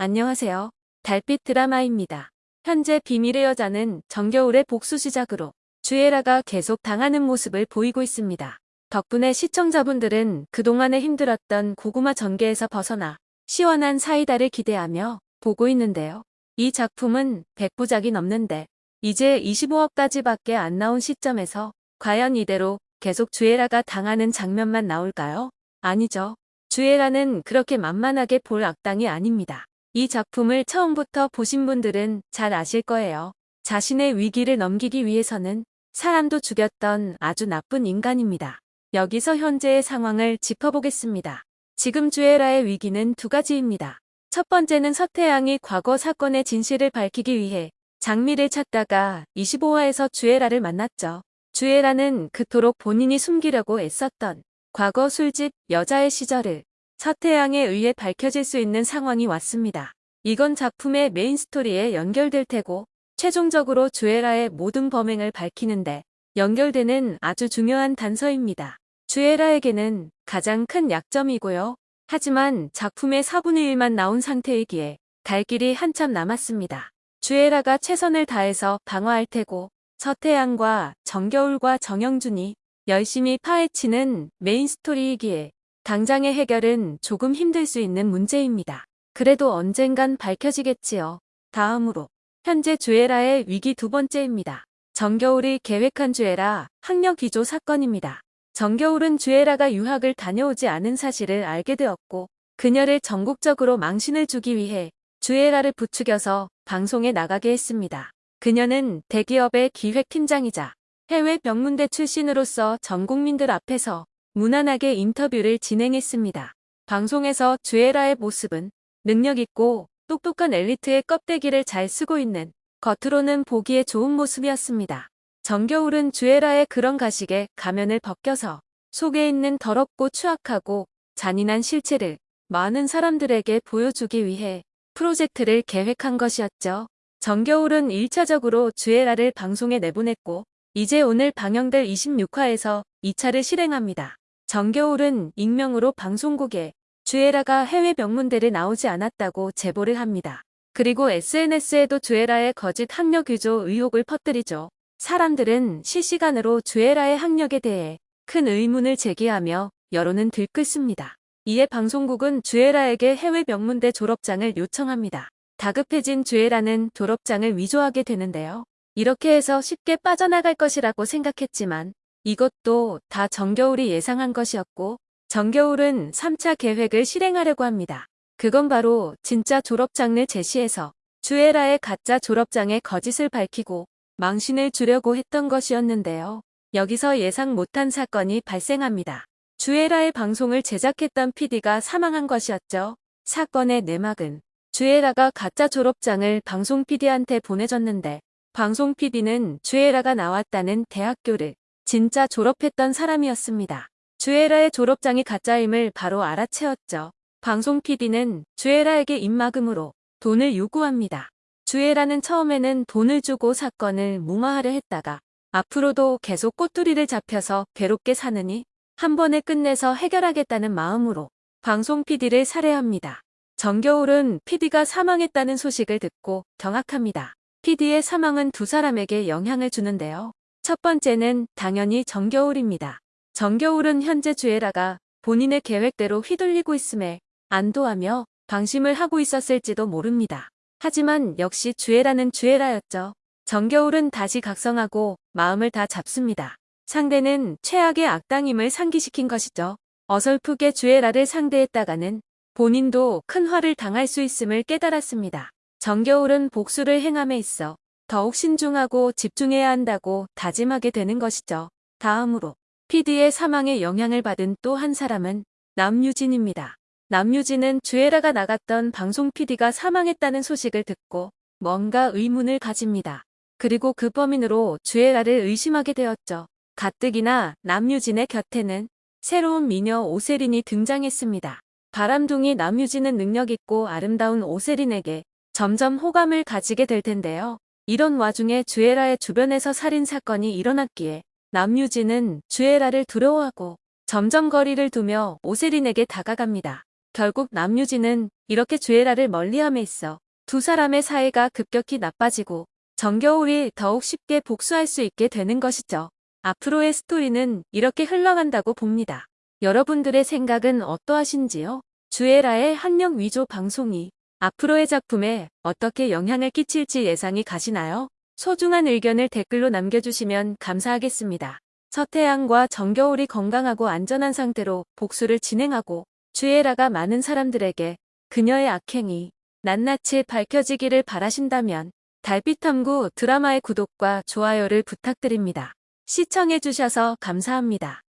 안녕하세요. 달빛 드라마입니다. 현재 비밀의 여자는 정겨울의 복수 시작으로 주애라가 계속 당하는 모습을 보이고 있습니다. 덕분에 시청자분들은 그동안에 힘들었던 고구마 전개에서 벗어나 시원한 사이다를 기대하며 보고 있는데요. 이 작품은 100부작이 넘는데 이제 25억까지밖에 안 나온 시점에서 과연 이대로 계속 주애라가 당하는 장면만 나올까요? 아니죠. 주애라는 그렇게 만만하게 볼 악당이 아닙니다. 이 작품을 처음부터 보신 분들은 잘 아실 거예요. 자신의 위기를 넘기기 위해서는 사람도 죽였던 아주 나쁜 인간입니다. 여기서 현재의 상황을 짚어보겠습니다. 지금 주애라의 위기는 두 가지입니다. 첫 번째는 서태양이 과거 사건의 진실을 밝히기 위해 장미를 찾다가 25화에서 주애라를 만났죠. 주애라는 그토록 본인이 숨기려고 애썼던 과거 술집 여자의 시절을 서태양에 의해 밝혀질 수 있는 상황이 왔습니다. 이건 작품의 메인 스토리에 연결될 테고 최종적으로 주애라의 모든 범행을 밝히는데 연결되는 아주 중요한 단서입니다. 주애라에게는 가장 큰 약점이고요. 하지만 작품의 4분의 1만 나온 상태이기에 갈 길이 한참 남았습니다. 주애라가 최선을 다해서 방어할 테고 서태양과 정겨울과 정영준이 열심히 파헤치는 메인 스토리이기에 당장의 해결은 조금 힘들 수 있는 문제입니다. 그래도 언젠간 밝혀지겠지요. 다음으로 현재 주애라의 위기 두 번째입니다. 정겨울이 계획한 주애라 학력 위조 사건입니다. 정겨울은 주애라가 유학을 다녀오지 않은 사실을 알게 되었고 그녀를 전국적으로 망신을 주기 위해 주애라를 부추겨서 방송에 나가게 했습니다. 그녀는 대기업의 기획팀장이자 해외 병문대 출신으로서 전 국민들 앞에서 무난하게 인터뷰를 진행했습니다. 방송에서 주애라의 모습은 능력있고 똑똑한 엘리트의 껍데기를 잘 쓰고 있는 겉으로는 보기에 좋은 모습이었습니다. 정겨울은 주애라의 그런 가식에 가면을 벗겨서 속에 있는 더럽고 추악하고 잔인한 실체를 많은 사람들에게 보여주기 위해 프로젝트를 계획한 것이었죠. 정겨울은 1차적으로 주애라를 방송에 내보냈고 이제 오늘 방영될 26화에서 2차를 실행합니다. 정겨울은 익명으로 방송국에 주애라가 해외 명문대를 나오지 않았다고 제보를 합니다. 그리고 SNS에도 주애라의 거짓 학력 위조 의혹을 퍼뜨리죠. 사람들은 실시간으로 주애라의 학력에 대해 큰 의문을 제기하며 여론은 들끓습니다. 이에 방송국은 주애라에게 해외 명문대 졸업장을 요청합니다. 다급해진 주애라는 졸업장을 위조하게 되는데요. 이렇게 해서 쉽게 빠져나갈 것이라고 생각했지만 이것도 다 정겨울이 예상한 것이었고 정겨울은 3차 계획을 실행하려고 합니다. 그건 바로 진짜 졸업장을 제시해서 주애라의 가짜 졸업장의 거짓을 밝히고 망신을 주려고 했던 것이었는데요. 여기서 예상 못한 사건이 발생합니다. 주애라의 방송을 제작했던 PD가 사망한 것이었죠. 사건의 내막은 주애라가 가짜 졸업장을 방송 PD한테 보내줬는데 방송 PD는 주애라가 나왔다는 대학교를 진짜 졸업했던 사람이었습니다. 주애라의 졸업장이 가짜임을 바로 알아채었죠. 방송 PD는 주애라에게 입막음으로 돈을 요구합니다. 주애라는 처음에는 돈을 주고 사건을 무마하려 했다가 앞으로도 계속 꼬투리를 잡혀서 괴롭게 사느니 한 번에 끝내서 해결하겠다는 마음으로 방송 PD를 살해합니다. 정겨울은 PD가 사망했다는 소식을 듣고 경악합니다. PD의 사망은 두 사람에게 영향을 주는데요. 첫 번째는 당연히 정겨울입니다. 정겨울은 현재 주애라가 본인의 계획대로 휘둘리고 있음에 안도하며 방심을 하고 있었을지도 모릅니다. 하지만 역시 주애라는 주애라였죠. 정겨울은 다시 각성하고 마음을 다 잡습니다. 상대는 최악의 악당임을 상기시킨 것이죠. 어설프게 주애라를 상대했다가는 본인도 큰 화를 당할 수 있음을 깨달았습니다. 정겨울은 복수를 행함에 있어 더욱 신중하고 집중해야 한다고 다짐하게 되는 것이죠. 다음으로 PD의 사망에 영향을 받은 또 한 사람은 남유진입니다. 남유진은 주애라가 나갔던 방송 PD가 사망했다는 소식을 듣고 뭔가 의문을 가집니다. 그리고 그 범인으로 주애라를 의심하게 되었죠. 가뜩이나 남유진의 곁에는 새로운 미녀 오세린이 등장했습니다. 바람둥이 남유진은 능력있고 아름다운 오세린에게 점점 호감을 가지게 될 텐데요. 이런 와중에 주애라의 주변에서 살인사건이 일어났기에 남유진은 주애라를 두려워하고 점점 거리를 두며 오세린에게 다가갑니다. 결국 남유진은 이렇게 주애라를 멀리함에 있어 두 사람의 사이가 급격히 나빠지고 정겨울이 더욱 쉽게 복수할 수 있게 되는 것이죠. 앞으로의 스토리는 이렇게 흘러간다고 봅니다. 여러분들의 생각은 어떠하신지요? 주애라의 한명 위조 방송이 앞으로의 작품에 어떻게 영향을 끼칠지 예상이 가시나요? 소중한 의견을 댓글로 남겨주시면 감사하겠습니다. 서태양과 정겨울이 건강하고 안전한 상태로 복수를 진행하고 주애라가 많은 사람들에게 그녀의 악행이 낱낱이 밝혀지기를 바라신다면 달빛탐구 드라마의 구독과 좋아요를 부탁드립니다. 시청해주셔서 감사합니다.